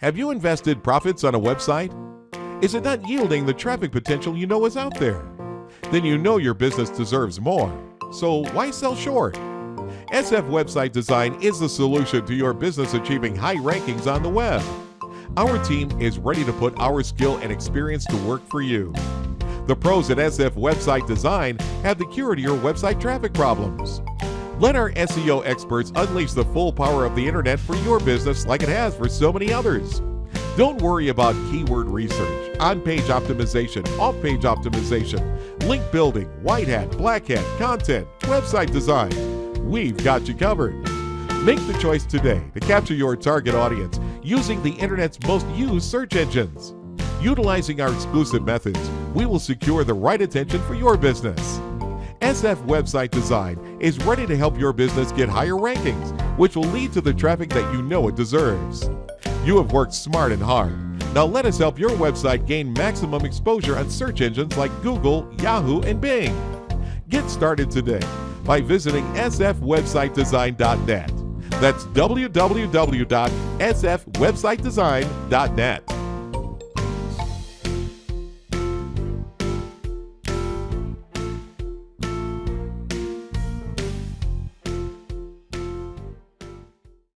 Have you invested profits on a website? Is it not yielding the traffic potential you know is out there? Then you know your business deserves more. So why sell short? SF Website Design is the solution to your business achieving high rankings on the web. Our team is ready to put our skill and experience to work for you. The pros at SF Website Design have the cure to your website traffic problems. Let our SEO experts unleash the full power of the internet for your business like it has for so many others. Don't worry about keyword research, on page optimization, off page optimization, link building, white hat, black hat, content, website design. We've got you covered. Make the choice today to capture your target audience using the internet's most used search engines. Utilizing our exclusive methods, we will secure the right attention for your business. SF Website Design is ready to help your business get higher rankings, which will lead to the traffic that you know it deserves. You have worked smart and hard. Now let us help your website gain maximum exposure on search engines like Google, Yahoo, and Bing. Get started today by visiting sfwebsitedesign.net. That's www.sfwebsitedesign.net.